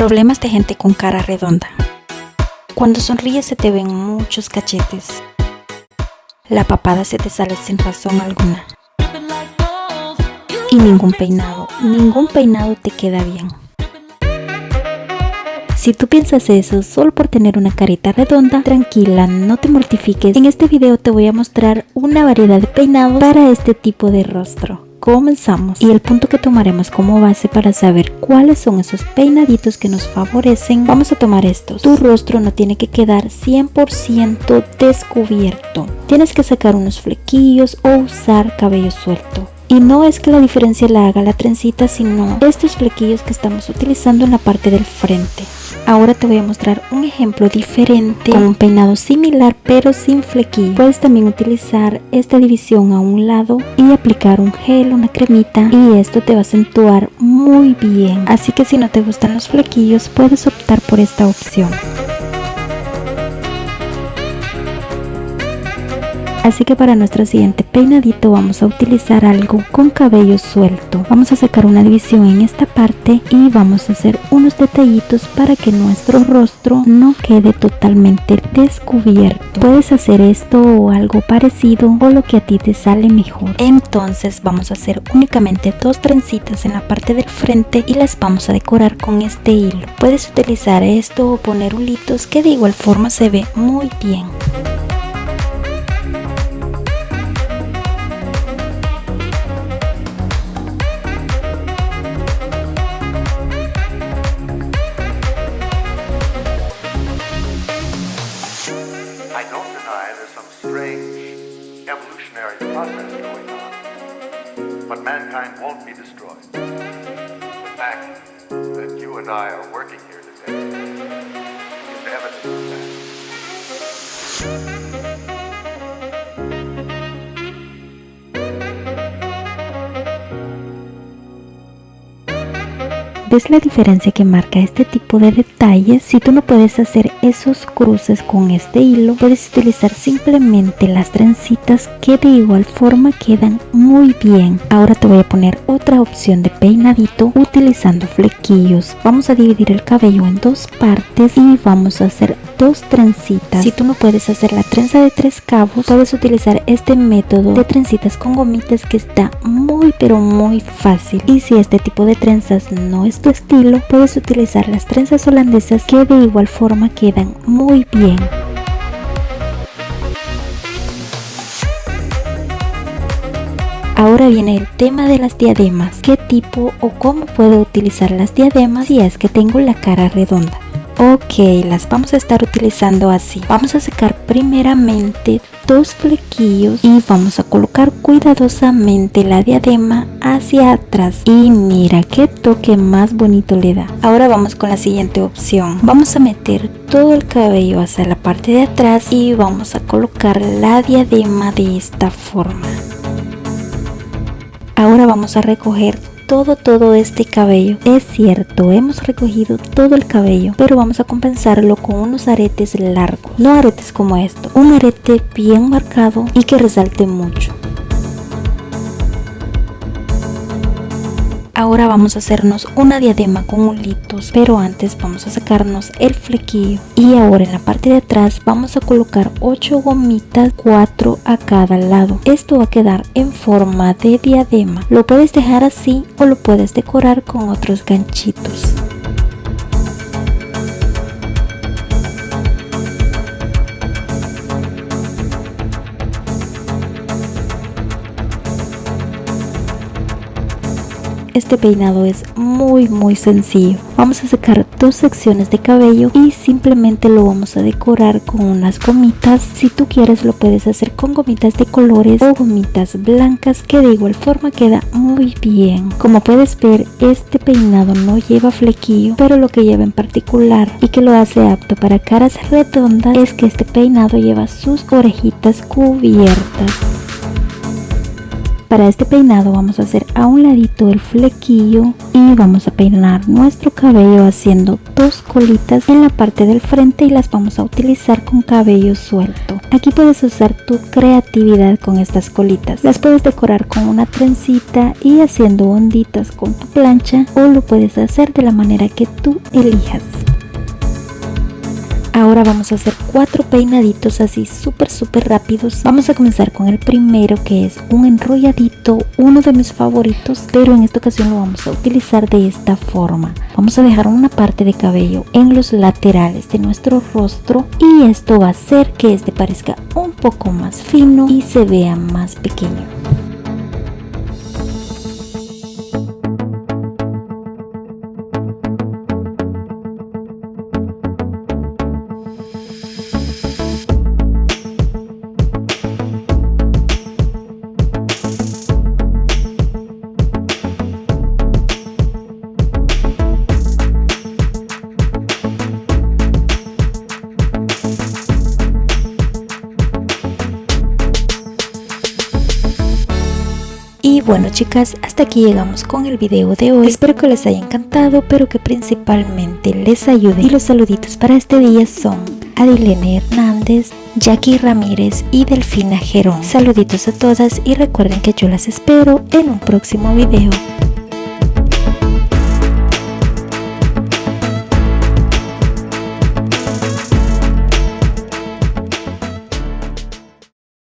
Problemas de gente con cara redonda. Cuando sonríes se te ven muchos cachetes. La papada se te sale sin razón alguna. Y ningún peinado, ningún peinado te queda bien. Si tú piensas eso solo por tener una carita redonda, tranquila, no te mortifiques. En este video te voy a mostrar una variedad de peinados para este tipo de rostro comenzamos. Y el punto que tomaremos como base para saber cuáles son esos peinaditos que nos favorecen vamos a tomar estos. Tu rostro no tiene que quedar 100% descubierto. Tienes que sacar unos flequillos o usar cabello suelto y no es que la diferencia la haga la trencita, sino estos flequillos que estamos utilizando en la parte del frente. Ahora te voy a mostrar un ejemplo diferente con un peinado similar pero sin flequillo. Puedes también utilizar esta división a un lado y aplicar un gel, una cremita y esto te va a acentuar muy bien. Así que si no te gustan los flequillos puedes optar por esta opción. Así que para nuestro siguiente peinadito vamos a utilizar algo con cabello suelto. Vamos a sacar una división en esta parte y vamos a hacer unos detallitos para que nuestro rostro no quede totalmente descubierto. Puedes hacer esto o algo parecido o lo que a ti te sale mejor. Entonces vamos a hacer únicamente dos trencitas en la parte del frente y las vamos a decorar con este hilo. Puedes utilizar esto o poner hulitos que de igual forma se ve muy bien. Evolutionary process going on, but mankind won't be destroyed. The fact that you and I are working ¿Ves la diferencia que marca este tipo de detalles? Si tú no puedes hacer esos cruces con este hilo, puedes utilizar simplemente las trencitas que de igual forma quedan muy bien. Ahora te voy a poner otra opción de peinadito utilizando flequillos. Vamos a dividir el cabello en dos partes y vamos a hacer dos trencitas. Si tú no puedes hacer la trenza de tres cabos, puedes utilizar este método de trencitas con gomitas que está muy pero muy fácil. Y si este tipo de trenzas no es tu estilo, puedes utilizar las trenzas holandesas que de igual forma quedan muy bien. Ahora viene el tema de las diademas. ¿Qué tipo o cómo puedo utilizar las diademas si es que tengo la cara redonda? Ok, las vamos a estar utilizando así. Vamos a secar primeramente dos flequillos y vamos a colocar cuidadosamente la diadema hacia atrás. Y mira qué toque más bonito le da. Ahora vamos con la siguiente opción. Vamos a meter todo el cabello hacia la parte de atrás y vamos a colocar la diadema de esta forma. Ahora vamos a recoger todo todo este cabello. Es cierto hemos recogido todo el cabello pero vamos a compensarlo con unos aretes largos. No aretes como esto un arete bien marcado y que resalte mucho Ahora vamos a hacernos una diadema con hulitos, pero antes vamos a sacarnos el flequillo. Y ahora en la parte de atrás vamos a colocar 8 gomitas, 4 a cada lado. Esto va a quedar en forma de diadema. Lo puedes dejar así o lo puedes decorar con otros ganchitos. Este peinado es muy muy sencillo. Vamos a sacar dos secciones de cabello y simplemente lo vamos a decorar con unas gomitas. Si tú quieres lo puedes hacer con gomitas de colores o gomitas blancas que de igual forma queda muy bien. Como puedes ver este peinado no lleva flequillo pero lo que lleva en particular y que lo hace apto para caras redondas es que este peinado lleva sus orejitas cubiertas. Para este peinado vamos a hacer a un ladito el flequillo y vamos a peinar nuestro cabello haciendo dos colitas en la parte del frente y las vamos a utilizar con cabello suelto. Aquí puedes usar tu creatividad con estas colitas. Las puedes decorar con una trencita y haciendo onditas con tu plancha o lo puedes hacer de la manera que tú elijas. Ahora vamos a hacer cuatro peinaditos así súper súper rápidos. Vamos a comenzar con el primero que es un enrolladito, uno de mis favoritos, pero en esta ocasión lo vamos a utilizar de esta forma. Vamos a dejar una parte de cabello en los laterales de nuestro rostro y esto va a hacer que este parezca un poco más fino y se vea más pequeño. Bueno chicas, hasta aquí llegamos con el video de hoy. Espero que les haya encantado, pero que principalmente les ayude. Y los saluditos para este día son Adilene Hernández, Jackie Ramírez y Delfina Gerón. Saluditos a todas y recuerden que yo las espero en un próximo video.